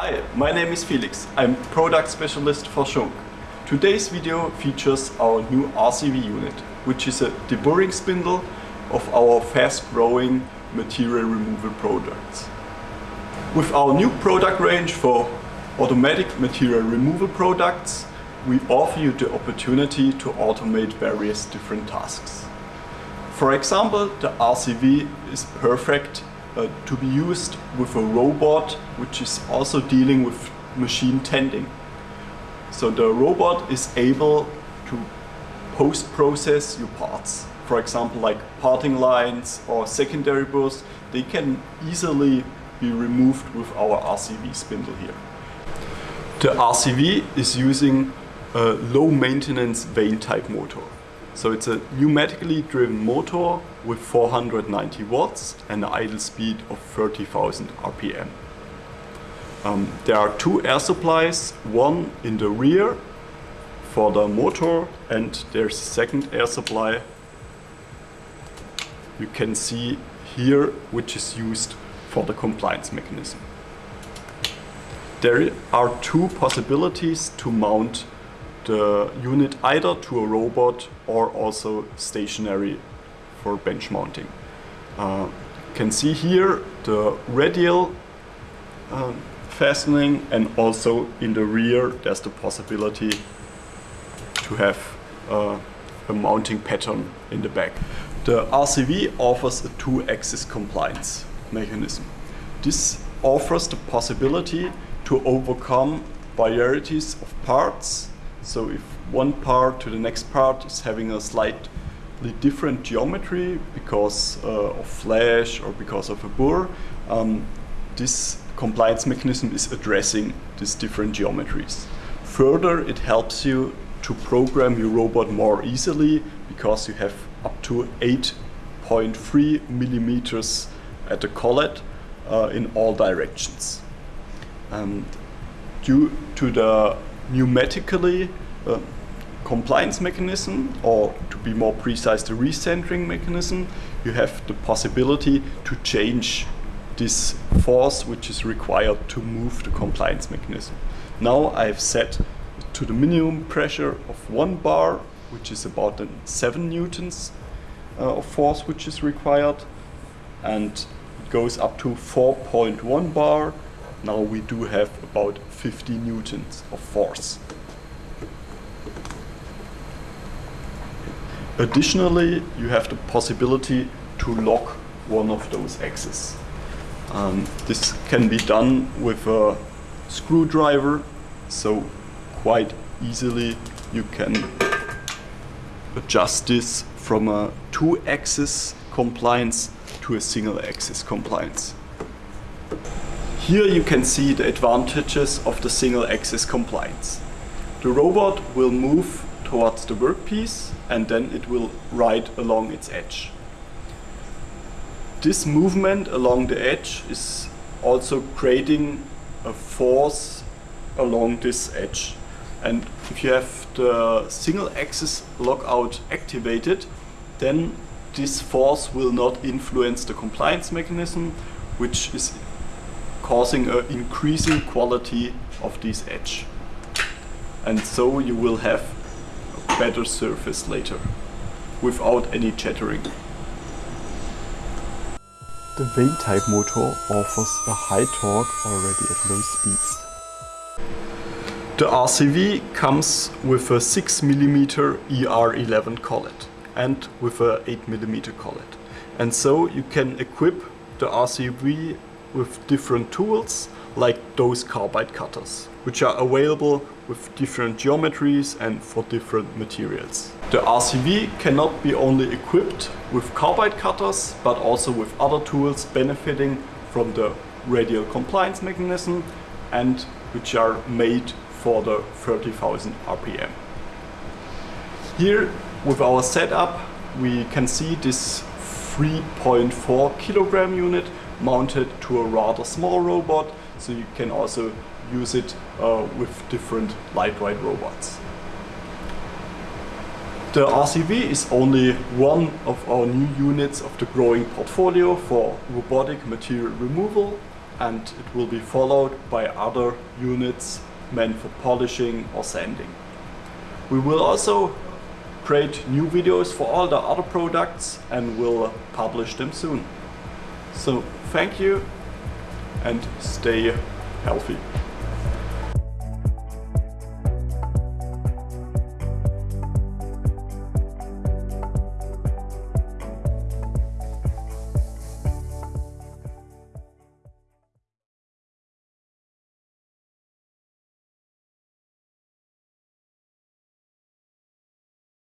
Hi, my name is Felix. I'm product specialist for Schunk. Today's video features our new RCV unit, which is a deburring spindle of our fast-growing material removal products. With our new product range for automatic material removal products, we offer you the opportunity to automate various different tasks. For example, the RCV is perfect uh, to be used with a robot which is also dealing with machine tending. So the robot is able to post-process your parts. For example, like parting lines or secondary burrs, they can easily be removed with our RCV spindle here. The RCV is using a low maintenance vane type motor. So it's a pneumatically driven motor with 490 watts and an idle speed of 30,000 RPM. Um, there are two air supplies, one in the rear for the motor and there's a second air supply you can see here which is used for the compliance mechanism. There are two possibilities to mount the unit either to a robot or also stationary for bench mounting. Uh, you can see here the radial uh, fastening and also in the rear there's the possibility to have uh, a mounting pattern in the back. The RCV offers a two-axis compliance mechanism. This offers the possibility to overcome varieties of parts so if one part to the next part is having a slightly different geometry because uh, of flash or because of a burr, um, this compliance mechanism is addressing these different geometries. Further, it helps you to program your robot more easily because you have up to 8.3 millimeters at the collet uh, in all directions. And due to the pneumatically uh, compliance mechanism, or to be more precise, the recentering mechanism, you have the possibility to change this force which is required to move the compliance mechanism. Now I've set to the minimum pressure of one bar, which is about 7 newtons uh, of force which is required, and it goes up to 4.1 bar. Now we do have about 50 newtons of force. Additionally, you have the possibility to lock one of those axes. Um, this can be done with a screwdriver, so quite easily you can adjust this from a two-axis compliance to a single-axis compliance. Here you can see the advantages of the single axis compliance. The robot will move towards the workpiece and then it will ride along its edge. This movement along the edge is also creating a force along this edge. And if you have the single axis lockout activated, then this force will not influence the compliance mechanism, which is causing an increasing quality of this edge. And so you will have a better surface later without any chattering. The vane type motor offers a high torque already at low speeds. The RCV comes with a 6mm ER11 collet and with a 8mm collet. And so you can equip the RCV with different tools like those carbide cutters, which are available with different geometries and for different materials. The RCV cannot be only equipped with carbide cutters, but also with other tools benefiting from the radial compliance mechanism and which are made for the 30,000 RPM. Here with our setup we can see this 3.4 kilogram unit mounted to a rather small robot, so you can also use it uh, with different lightweight robots. The RCV is only one of our new units of the growing portfolio for robotic material removal. and it will be followed by other units meant for polishing or sanding. We will also create new videos for all the other products and will publish them soon. So thank you and stay healthy.